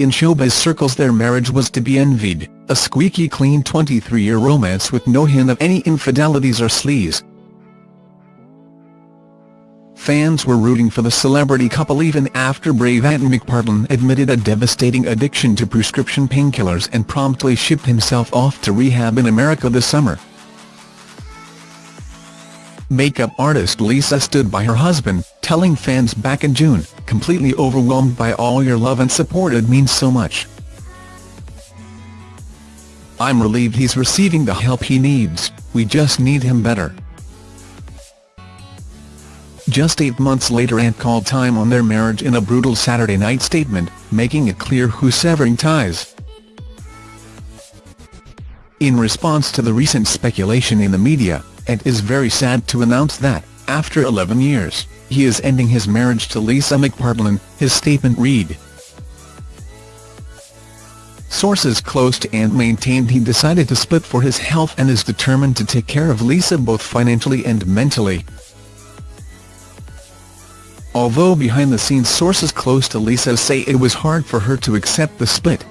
In showbiz circles their marriage was to be envied, a squeaky clean 23-year romance with no hint of any infidelities or sleaze. Fans were rooting for the celebrity couple even after brave Ant McPartlin admitted a devastating addiction to prescription painkillers and promptly shipped himself off to rehab in America this summer. Makeup artist Lisa stood by her husband, telling fans back in June, completely overwhelmed by all your love and support it means so much. I'm relieved he's receiving the help he needs, we just need him better. Just eight months later Ant called time on their marriage in a brutal Saturday night statement, making it clear who's severing ties. In response to the recent speculation in the media, Ant is very sad to announce that, after 11 years, he is ending his marriage to Lisa McPartlin, his statement read. Sources close to Ant maintained he decided to split for his health and is determined to take care of Lisa both financially and mentally. Although behind-the-scenes sources close to Lisa say it was hard for her to accept the split.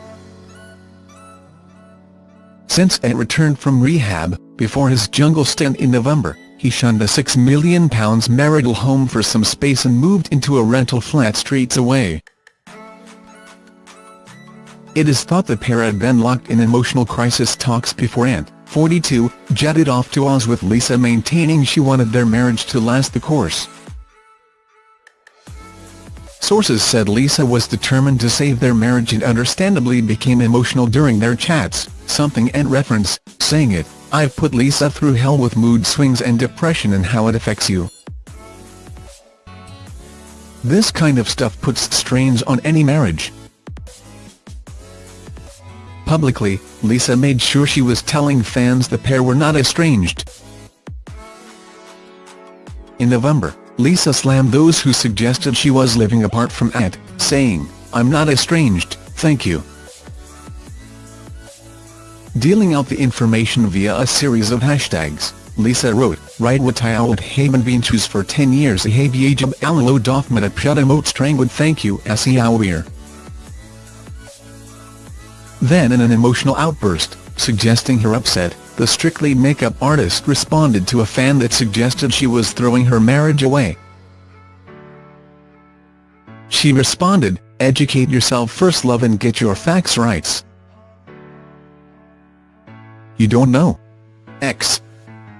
Since Ant returned from rehab, before his jungle stint in November, he shunned a £6 million marital home for some space and moved into a rental flat streets away. It is thought the pair had been locked in emotional crisis talks before Ant, 42, jetted off to Oz with Lisa maintaining she wanted their marriage to last the course. Sources said Lisa was determined to save their marriage and understandably became emotional during their chats, something Ant reference, saying it, I've put Lisa through hell with mood swings and depression and how it affects you. This kind of stuff puts strains on any marriage. Publicly, Lisa made sure she was telling fans the pair were not estranged. In November, Lisa slammed those who suggested she was living apart from Ant, saying, I'm not estranged, thank you. Dealing out the information via a series of hashtags, Lisa wrote, Right what I would haven been choose for 10 years a habiajab alalo dothmat at pshadamote strangwood thank you asiawir. Then in an emotional outburst, suggesting her upset, the Strictly makeup artist responded to a fan that suggested she was throwing her marriage away. She responded, educate yourself first love and get your facts right. You don't know. X.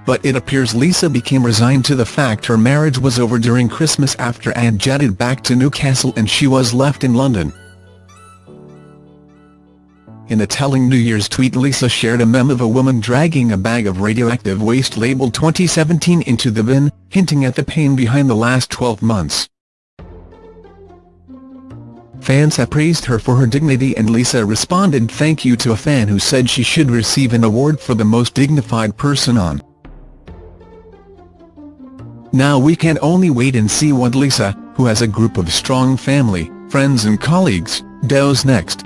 But it appears Lisa became resigned to the fact her marriage was over during Christmas after Ant jetted back to Newcastle and she was left in London. In a telling New Year's tweet Lisa shared a meme of a woman dragging a bag of radioactive waste labelled 2017 into the bin, hinting at the pain behind the last 12 months. Fans have praised her for her dignity and Lisa responded thank you to a fan who said she should receive an award for the most dignified person on. Now we can only wait and see what Lisa, who has a group of strong family, friends and colleagues, does next.